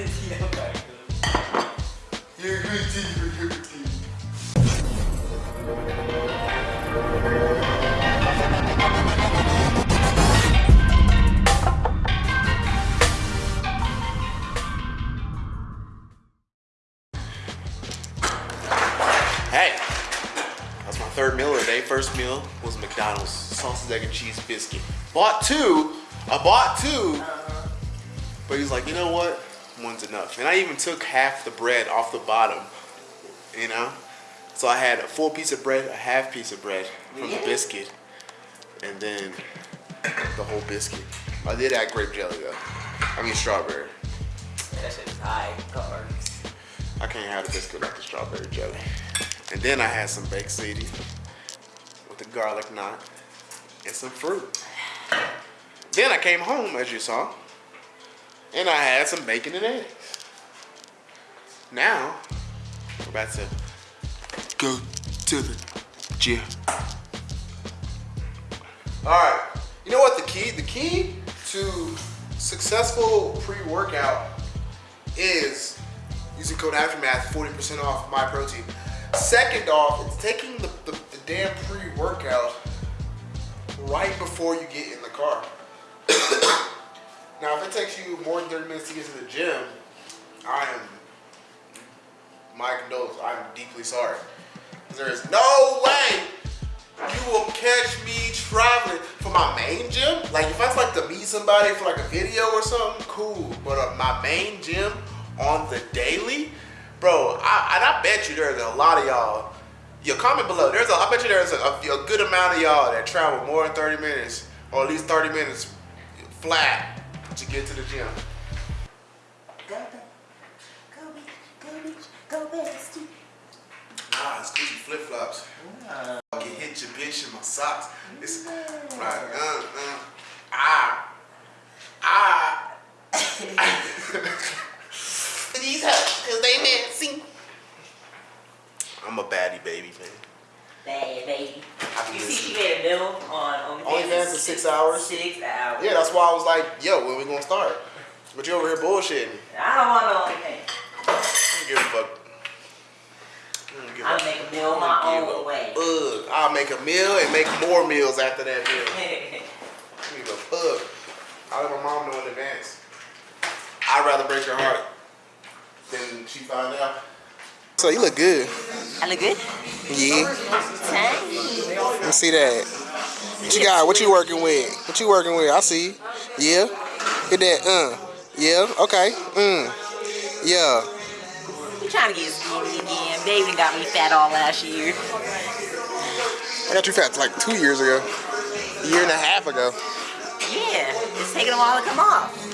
Hey, that's my third meal of the day. First meal was McDonald's sausage, egg, and cheese biscuit. Bought two. I bought two. But he's like, you know what? One's enough. And I even took half the bread off the bottom. You know? So I had a full piece of bread, a half piece of bread from the biscuit, and then the whole biscuit. I did add grape jelly though. I mean strawberry. That shit is high carbs. I can't have the biscuit without the strawberry jelly. And then I had some baked ziti with the garlic knot and some fruit. Then I came home, as you saw, and I had some bacon and eggs. Now, we're about to go to the gym. All right, you know what the key? The key to successful pre-workout is using code Aftermath, 40% off my protein. Second off, it's taking the, the, the damn pre-workout right before you get in the car. Now, if it takes you more than 30 minutes to get to the gym, I am, my condolences, I'm deeply sorry. There is no way you will catch me traveling for my main gym. Like if I was like to meet somebody for like a video or something, cool. But uh, my main gym on the daily, bro. I, and I bet you there's a lot of y'all. Yo, comment below. There's a, I bet you there's a, a, a good amount of y'all that travel more than 30 minutes, or at least 30 minutes flat get to the gym. Go. Go, baby. Go, bitch. Go, bestie. Nah, it's Gucci flip flops. I can hit your bitch in my socks. It's right. Uh, uh, ah, ah. These hoes, cause they Nancy. I'm a baddie baby, man. Bad baby. I You see, she made a meal on OnlyFans. OnlyFans in is six hours? Six hours. Yeah, that's why I was like, yo, when we gonna start? But you over here bullshitting. I don't want no OnlyFans. I don't give a fuck. I don't give a- I'll make a meal my own a way. Fuck. I'll make a meal and make more meals after that meal. I don't give a fuck. I let my mom know in advance. I'd rather break her heart than she find out. So you look good. I look good? Yeah. Thanks. Let me see that. What you got? What you working with? What you working with? I see. Yeah. Hit that. Uh. Yeah. Okay. Mm. Yeah. You trying to get skinny again. Baby got me fat all last year. I got you fat like two years ago. A year and a half ago. Yeah, it's taking a while to come off.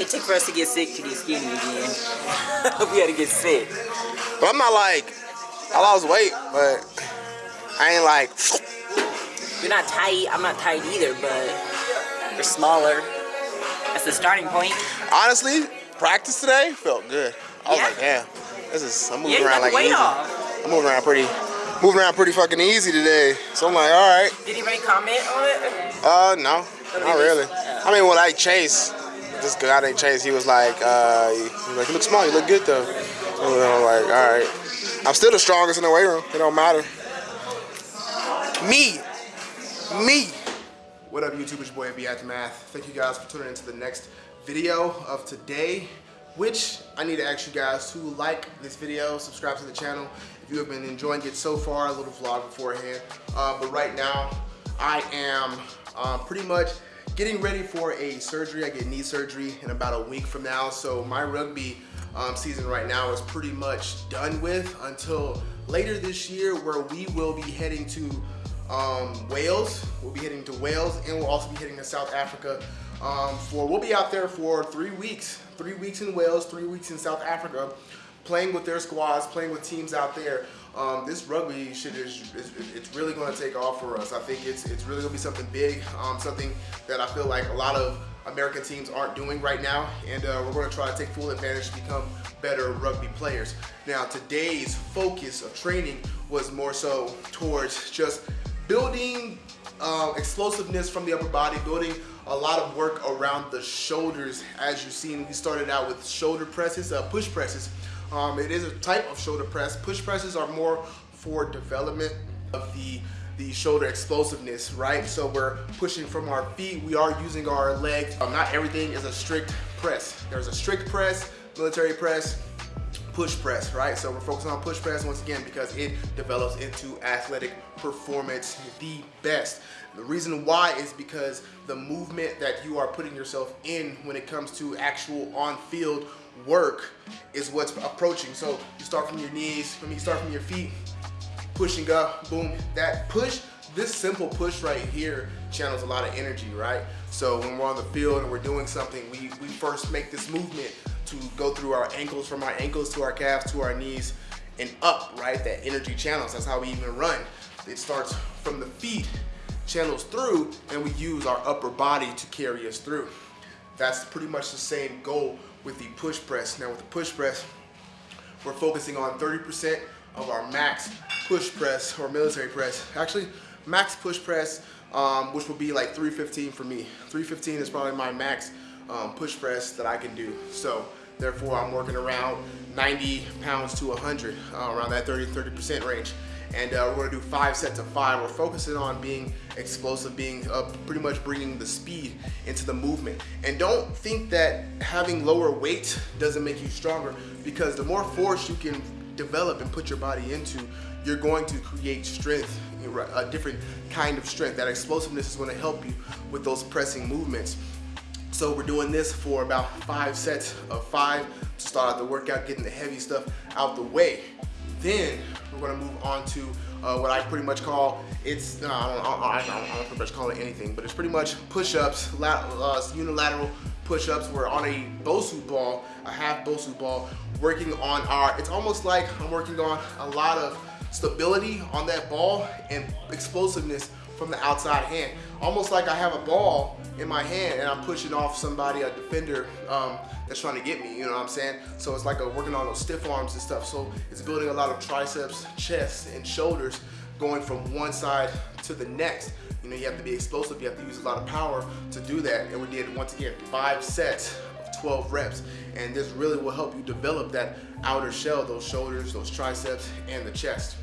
It took for us to get sick to get skinny again. we had to get sick. But I'm not like, I lost weight, but I ain't like, You're not tight. I'm not tight either, but you're smaller. That's the starting point. honestly, practice today felt good. I was Yeah. like, damn, this is, I'm moving Yeah, around like weight easy. off. I'm moving around pretty, moving around pretty fucking easy today. So I'm like, all right. Did anybody comment on it? Uh, no, not really. I mean, well, like Chase, this guy named Chase, he was like, uh, he was like, you look small, you look good though. So I'm like, all right. I'm still the strongest in the weight room. It don't matter. Me, me. What up, YouTube? It's your boy, AB Aftermath. Thank you guys for tuning into the next video of today, which I need to ask you guys to like this video, subscribe to the channel if you have been enjoying it so far, a little vlog beforehand. Uh, but right now, I am um, pretty much getting ready for a surgery. I get knee surgery in about a week from now. So my rugby um, season right now is pretty much done with until later this year where we will be heading to um, Wales. We'll be heading to Wales and we'll also be heading to South Africa um, for, we'll be out there for three weeks. Three weeks in Wales, three weeks in South Africa, playing with their squads, playing with teams out there. Um, this rugby shit is, is it's really going to take off for us. I think it's it's really going to be something big, um, something that I feel like a lot of American teams aren't doing right now, and uh, we're going to try to take full advantage to become better rugby players. Now, today's focus of training was more so towards just building um, explosiveness from the upper body, building a lot of work around the shoulders. As you've seen, we started out with shoulder presses, uh, push presses. Um, it is a type of shoulder press. Push presses are more for development of the the shoulder explosiveness, right? So we're pushing from our feet. We are using our legs. Um, not everything is a strict press. There's a strict press, military press, push press, right? So we're focusing on push press once again because it develops into athletic performance the best. The reason why is because the movement that you are putting yourself in when it comes to actual on-field work is what's approaching. So you start from your knees, mean, you start from your feet, pushing up, boom, that push, this simple push right here channels a lot of energy, right? So when we're on the field and we're doing something, we, we first make this movement to go through our ankles, from our ankles to our calves to our knees and up, right? That energy channels, that's how we even run. It starts from the feet, channels through, and we use our upper body to carry us through. That's pretty much the same goal with the push press. Now with the push press, we're focusing on 30% of our max push press or military press. Actually, max push press, um, which will be like 315 for me. 315 is probably my max um, push press that I can do. So therefore, I'm working around 90 pounds to 100, uh, around that 30, 30% range. And uh, we're gonna do five sets of five. We're focusing on being explosive, being uh, pretty much bringing the speed into the movement. And don't think that having lower weight doesn't make you stronger because the more force you can develop and put your body into, you're going to create strength, a different kind of strength. That explosiveness is gonna help you with those pressing movements. So we're doing this for about five sets of five to start out the workout, getting the heavy stuff out the way. Then we're gonna move on to uh, what I pretty much call, it's, no, I, don't, I, don't, I don't pretty much call it anything, but it's pretty much push-ups, uh, unilateral push-ups. We're on a Bosu ball, a half Bosu ball, working on our, it's almost like I'm working on a lot of stability on that ball and explosiveness from the outside hand. Almost like I have a ball in my hand and I'm pushing off somebody, a defender um, that's trying to get me, you know what I'm saying? So it's like a, working on those stiff arms and stuff. So it's building a lot of triceps, chest, and shoulders going from one side to the next. You know, you have to be explosive, you have to use a lot of power to do that. And we did, once again, five sets of 12 reps. And this really will help you develop that outer shell, those shoulders, those triceps, and the chest.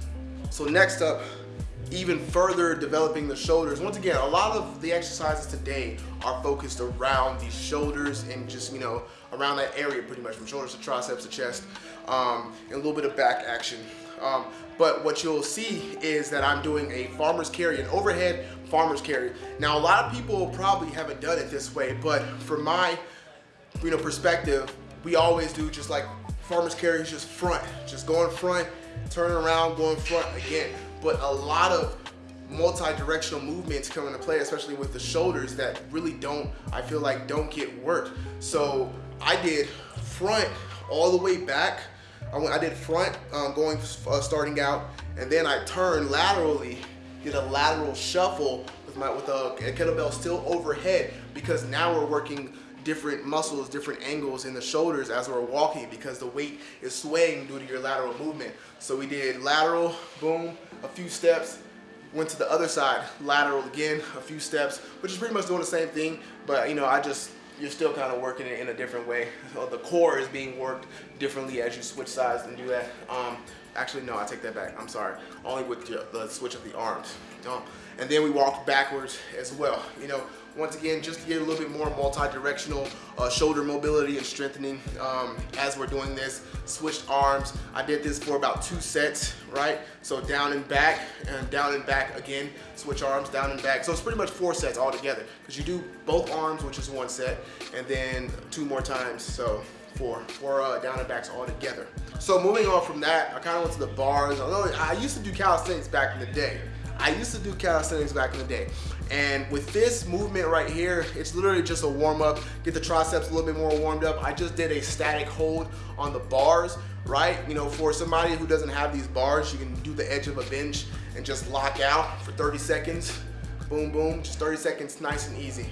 So next up, even further developing the shoulders. Once again, a lot of the exercises today are focused around the shoulders and just, you know, around that area pretty much from shoulders to triceps to chest um, and a little bit of back action. Um, but what you'll see is that I'm doing a farmer's carry, an overhead farmer's carry. Now, a lot of people probably haven't done it this way, but from my you know, perspective, we always do just like farmer's carry is just front, just going front, turn around, going front again but a lot of multi-directional movements come into play, especially with the shoulders that really don't, I feel like don't get worked. So I did front all the way back. I, went, I did front um, going, uh, starting out, and then I turned laterally, did a lateral shuffle with my with a kettlebell still overhead because now we're working different muscles, different angles in the shoulders as we're walking because the weight is swaying due to your lateral movement. So we did lateral, boom, a few steps, went to the other side, lateral again, a few steps, which is pretty much doing the same thing, but you know, I just, you're still kind of working it in a different way. So the core is being worked differently as you switch sides and do that. Um, actually, no, I take that back. I'm sorry. Only with the, the switch of the arms. Um, and then we walked backwards as well. You know, once again, just to get a little bit more multi-directional uh, shoulder mobility and strengthening um, as we're doing this. Switched arms. I did this for about two sets, right? So down and back, and down and back again. Switch arms, down and back. So it's pretty much four sets all together because you do both arms, which is one set, and then two more times. So four, four uh, down and backs all together. So moving on from that, I kind of went to the bars. I used to do calisthenics back in the day. I used to do calisthenics back in the day. And with this movement right here, it's literally just a warm up, get the triceps a little bit more warmed up. I just did a static hold on the bars, right? You know, for somebody who doesn't have these bars, you can do the edge of a bench and just lock out for 30 seconds. Boom, boom, just 30 seconds, nice and easy.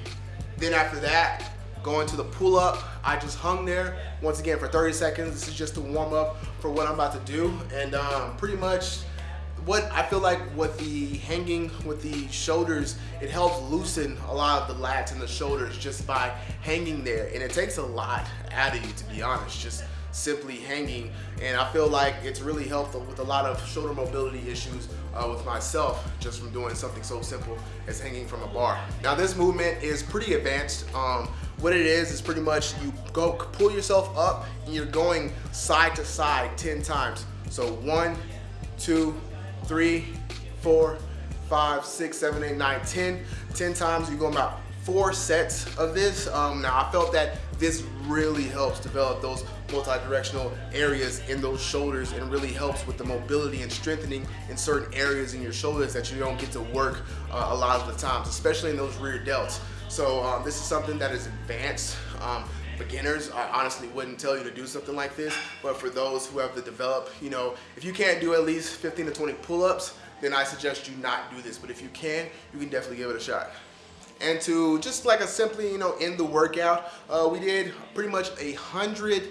Then after that, going to the pull up, I just hung there once again for 30 seconds. This is just to warm up for what I'm about to do. And um, pretty much what I feel like with the hanging with the shoulders, it helps loosen a lot of the lats and the shoulders just by hanging there. And it takes a lot out of you, to be honest, just simply hanging. And I feel like it's really helped with a lot of shoulder mobility issues uh, with myself just from doing something so simple as hanging from a bar. Now this movement is pretty advanced. Um, what it is is pretty much you go pull yourself up and you're going side to side 10 times. So one, two, three, four, five, six, seven, eight, nine, 10. 10 times you go about four sets of this. Um, now I felt that this really helps develop those multi-directional areas in those shoulders and really helps with the mobility and strengthening in certain areas in your shoulders that you don't get to work uh, a lot of the times, especially in those rear delts. So um, this is something that is advanced. Um, beginners, I honestly wouldn't tell you to do something like this, but for those who have to develop, you know, if you can't do at least 15 to 20 pull-ups, then I suggest you not do this. But if you can, you can definitely give it a shot and to just like a simply, you know, end the workout, uh, we did pretty much a hundred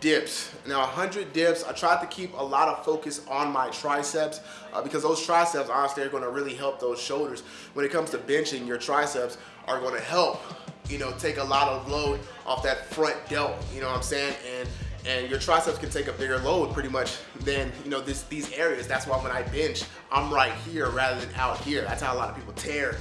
dips. Now 100 dips, I tried to keep a lot of focus on my triceps uh, because those triceps honestly are gonna really help those shoulders. When it comes to benching, your triceps are gonna help, you know, take a lot of load off that front delt, you know what I'm saying? And and your triceps can take a bigger load pretty much than you know this these areas that's why when I bench I'm right here rather than out here that's how a lot of people tear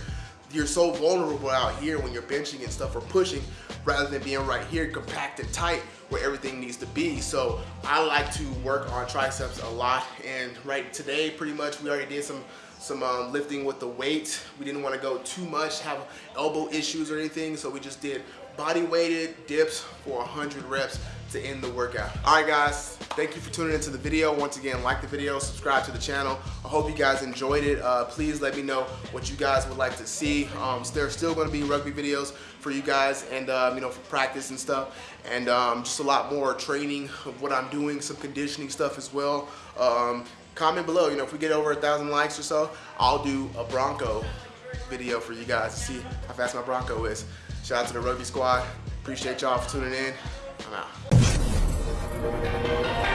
you're so vulnerable out here when you're benching and stuff or pushing rather than being right here compact and tight where everything needs to be. So I like to work on triceps a lot and right today pretty much we already did some some um, lifting with the weight. We didn't want to go too much, have elbow issues or anything, so we just did body weighted dips for 100 reps to end the workout. All right guys, thank you for tuning into the video. Once again, like the video, subscribe to the channel. I hope you guys enjoyed it. Uh, please let me know what you guys would like to see. Um, there's still gonna be rugby videos for you guys and um, you know, for practice and stuff. And um, just a lot more training of what I'm doing, some conditioning stuff as well. Um, comment below, you know, if we get over a thousand likes or so, I'll do a Bronco video for you guys to see how fast my Bronco is. Shout out to the rugby squad. Appreciate y'all for tuning in. I'm out.